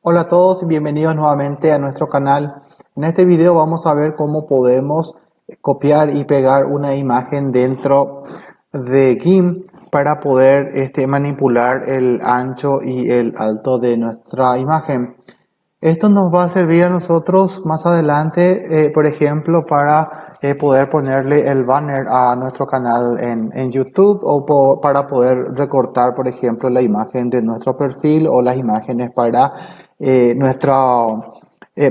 Hola a todos y bienvenidos nuevamente a nuestro canal. En este video vamos a ver cómo podemos copiar y pegar una imagen dentro de GIMP para poder este, manipular el ancho y el alto de nuestra imagen. Esto nos va a servir a nosotros más adelante, eh, por ejemplo, para eh, poder ponerle el banner a nuestro canal en, en YouTube o para poder recortar, por ejemplo, la imagen de nuestro perfil o las imágenes para, eh, nuestra,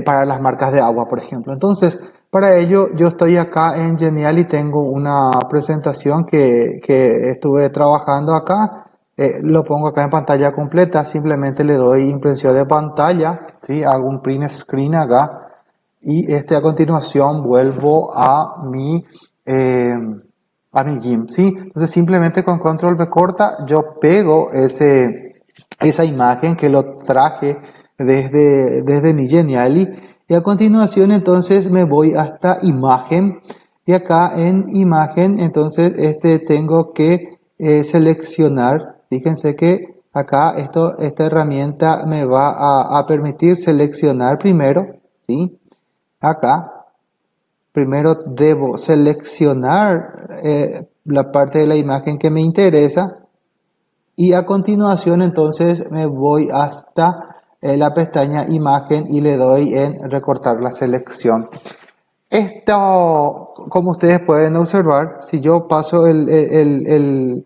para las marcas de agua, por ejemplo. Entonces, para ello, yo estoy acá en Genial y tengo una presentación que, que estuve trabajando acá eh, lo pongo acá en pantalla completa, simplemente le doy impresión de pantalla, ¿sí? hago un print screen acá y este a continuación vuelvo a mi, eh, a mi GIMP. ¿sí? Entonces simplemente con control B corta yo pego ese, esa imagen que lo traje desde, desde mi Geniali y a continuación entonces me voy hasta imagen. Y acá en imagen entonces este tengo que eh, seleccionar. Fíjense que acá esto, esta herramienta me va a, permitir seleccionar primero, ¿sí? Acá, primero debo seleccionar eh, la parte de la imagen que me interesa. Y a continuación entonces me voy hasta la pestaña imagen y le doy en recortar la selección. Esto, como ustedes pueden observar, si yo paso el, el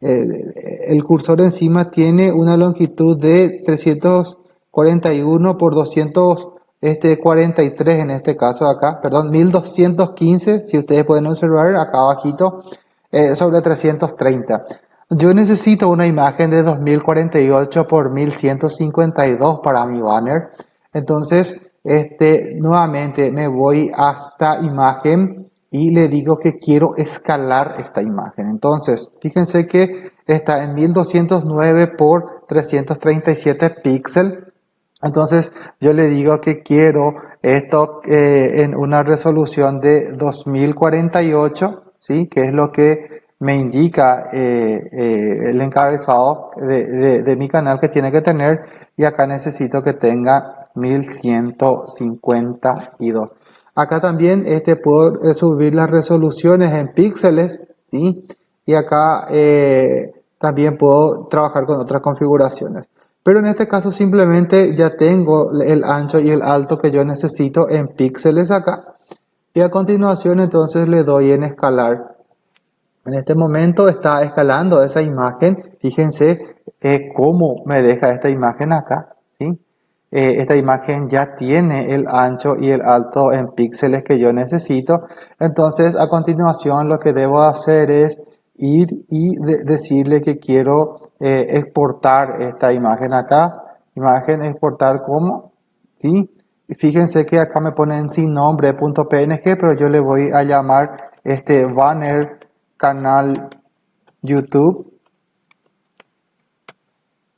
el, cursor encima tiene una longitud de 341 por 243 en este caso acá, perdón, 1215, si ustedes pueden observar acá abajito, eh, sobre 330. Yo necesito una imagen de 2048 por 1152 para mi banner. Entonces, este, nuevamente me voy hasta imagen y le digo que quiero escalar esta imagen. Entonces, fíjense que está en 1209 por 337 píxeles. Entonces, yo le digo que quiero esto eh, en una resolución de 2048, ¿sí? Que es lo que me indica eh, eh, el encabezado de, mi canal que tiene que tener. Y acá necesito que tenga 1152. Acá también este, puedo eh, subir las resoluciones en píxeles, ¿sí? Y acá también puedo trabajar con otras configuraciones. Pero en este caso simplemente ya tengo el ancho y el alto que yo necesito en píxeles acá. Y a continuación entonces le doy en escalar. En este momento está escalando esa imagen. Fíjense eh, cómo me deja esta imagen acá. ¿sí? Eh, esta imagen ya tiene el ancho y el alto en píxeles que yo necesito. Entonces, a continuación, lo que debo hacer es ir y decirle que quiero eh, exportar esta imagen acá. Imagen exportar como, ¿sí? fíjense que acá me ponen sin nombre .png, pero yo le voy a llamar este banner canal YouTube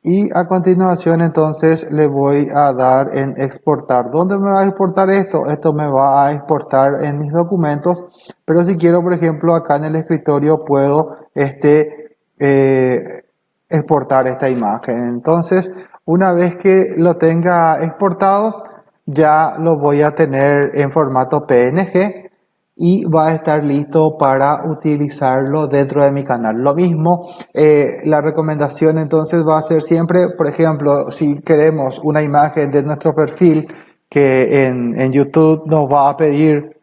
y a continuación entonces le voy a dar en exportar. ¿Dónde me va a exportar esto? Esto me va a exportar en mis documentos. Pero si quiero, por ejemplo, acá en el escritorio puedo este, eh, exportar esta imagen. Entonces, una vez que lo tenga exportado, ya lo voy a tener en formato PNG y va a estar listo para utilizarlo dentro de mi canal. Lo mismo, eh, la recomendación entonces va a ser siempre, por ejemplo, si queremos una imagen de nuestro perfil que en, en YouTube nos va a pedir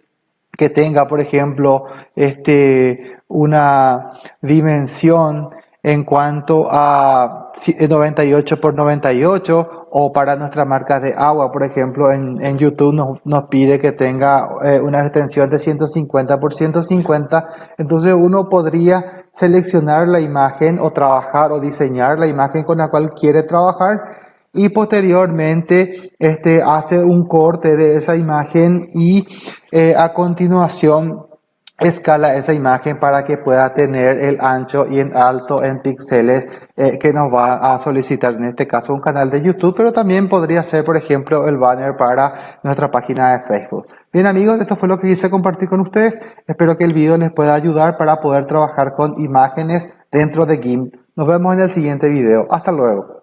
que tenga, por ejemplo, este, una dimensión en cuanto a 98 por 98 o para nuestra marca de agua, por ejemplo, en, en YouTube nos, nos, pide que tenga eh, una extensión de 150 por 150, entonces uno podría seleccionar la imagen o trabajar o diseñar la imagen con la cual quiere trabajar y posteriormente este, hace un corte de esa imagen y eh, a continuación escala esa imagen para que pueda tener el ancho y el alto en píxeles eh, que nos va a solicitar en este caso un canal de YouTube, pero también podría ser por ejemplo el banner para nuestra página de Facebook. Bien amigos, esto fue lo que quise compartir con ustedes. Espero que el video les pueda ayudar para poder trabajar con imágenes dentro de GIMP. Nos vemos en el siguiente video. Hasta luego.